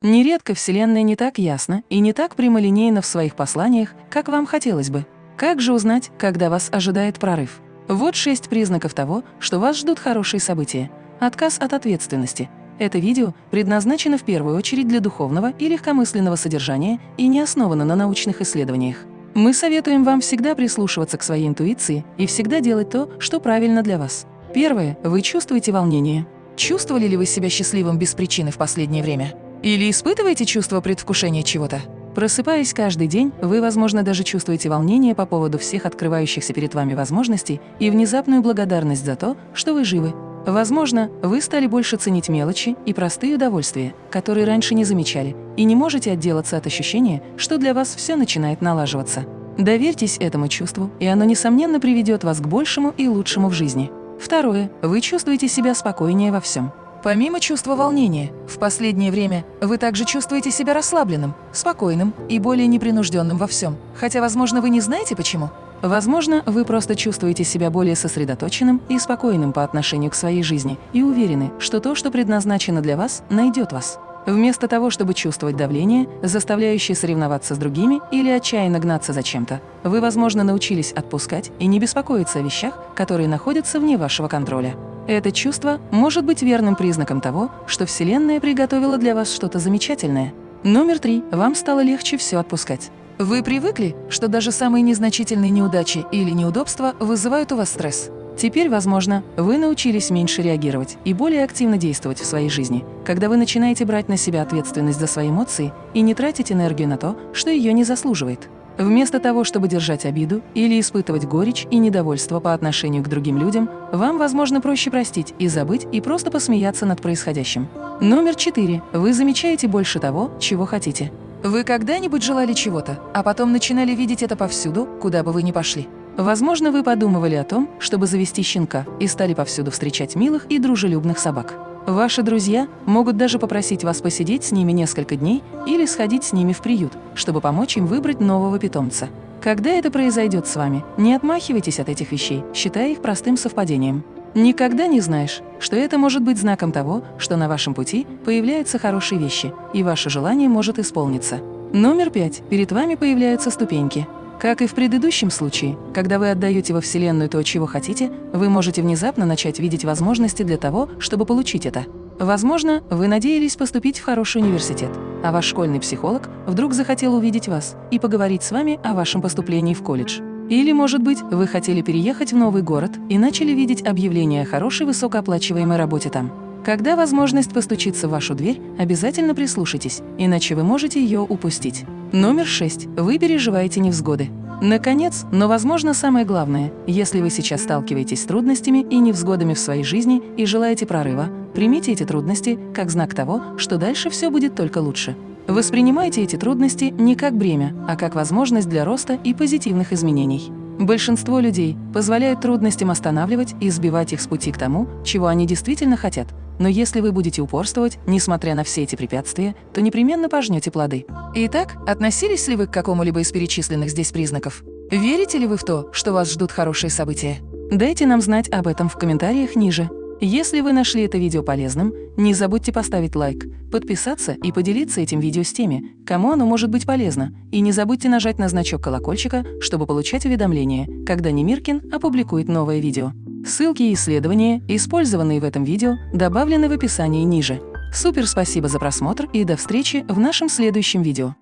Нередко Вселенная не так ясна и не так прямолинейна в своих посланиях, как вам хотелось бы. Как же узнать, когда вас ожидает прорыв? Вот шесть признаков того, что вас ждут хорошие события. Отказ от ответственности. Это видео предназначено в первую очередь для духовного и легкомысленного содержания и не основано на научных исследованиях. Мы советуем вам всегда прислушиваться к своей интуиции и всегда делать то, что правильно для вас. Первое. Вы чувствуете волнение. Чувствовали ли вы себя счастливым без причины в последнее время? Или испытываете чувство предвкушения чего-то? Просыпаясь каждый день, вы, возможно, даже чувствуете волнение по поводу всех открывающихся перед вами возможностей и внезапную благодарность за то, что вы живы. Возможно, вы стали больше ценить мелочи и простые удовольствия, которые раньше не замечали, и не можете отделаться от ощущения, что для вас все начинает налаживаться. Доверьтесь этому чувству, и оно, несомненно, приведет вас к большему и лучшему в жизни. Второе. Вы чувствуете себя спокойнее во всем. Помимо чувства волнения, в последнее время вы также чувствуете себя расслабленным, спокойным и более непринужденным во всем, хотя, возможно, вы не знаете почему. Возможно, вы просто чувствуете себя более сосредоточенным и спокойным по отношению к своей жизни и уверены, что то, что предназначено для вас, найдет вас. Вместо того, чтобы чувствовать давление, заставляющее соревноваться с другими или отчаянно гнаться за чем-то, вы, возможно, научились отпускать и не беспокоиться о вещах, которые находятся вне вашего контроля. Это чувство может быть верным признаком того, что Вселенная приготовила для вас что-то замечательное. Номер три. Вам стало легче все отпускать. Вы привыкли, что даже самые незначительные неудачи или неудобства вызывают у вас стресс. Теперь, возможно, вы научились меньше реагировать и более активно действовать в своей жизни, когда вы начинаете брать на себя ответственность за свои эмоции и не тратить энергию на то, что ее не заслуживает. Вместо того, чтобы держать обиду или испытывать горечь и недовольство по отношению к другим людям, вам, возможно, проще простить и забыть и просто посмеяться над происходящим. Номер четыре. Вы замечаете больше того, чего хотите. Вы когда-нибудь желали чего-то, а потом начинали видеть это повсюду, куда бы вы ни пошли? Возможно, вы подумывали о том, чтобы завести щенка и стали повсюду встречать милых и дружелюбных собак. Ваши друзья могут даже попросить вас посидеть с ними несколько дней или сходить с ними в приют, чтобы помочь им выбрать нового питомца. Когда это произойдет с вами, не отмахивайтесь от этих вещей, считая их простым совпадением. Никогда не знаешь, что это может быть знаком того, что на вашем пути появляются хорошие вещи, и ваше желание может исполниться. Номер пять. Перед вами появляются ступеньки. Как и в предыдущем случае, когда вы отдаете во Вселенную то, чего хотите, вы можете внезапно начать видеть возможности для того, чтобы получить это. Возможно, вы надеялись поступить в хороший университет, а ваш школьный психолог вдруг захотел увидеть вас и поговорить с вами о вашем поступлении в колледж. Или, может быть, вы хотели переехать в новый город и начали видеть объявление о хорошей высокооплачиваемой работе там. Когда возможность постучится в вашу дверь, обязательно прислушайтесь, иначе вы можете ее упустить. Номер 6. Вы переживаете невзгоды. Наконец, но, возможно, самое главное, если вы сейчас сталкиваетесь с трудностями и невзгодами в своей жизни и желаете прорыва, примите эти трудности как знак того, что дальше все будет только лучше. Воспринимайте эти трудности не как бремя, а как возможность для роста и позитивных изменений. Большинство людей позволяют трудностям останавливать и сбивать их с пути к тому, чего они действительно хотят, но если вы будете упорствовать, несмотря на все эти препятствия, то непременно пожнете плоды. Итак, относились ли вы к какому-либо из перечисленных здесь признаков? Верите ли вы в то, что вас ждут хорошие события? Дайте нам знать об этом в комментариях ниже. Если вы нашли это видео полезным, не забудьте поставить лайк, подписаться и поделиться этим видео с теми, кому оно может быть полезно, и не забудьте нажать на значок колокольчика, чтобы получать уведомления, когда Немиркин опубликует новое видео. Ссылки и исследования, использованные в этом видео, добавлены в описании ниже. Супер спасибо за просмотр и до встречи в нашем следующем видео.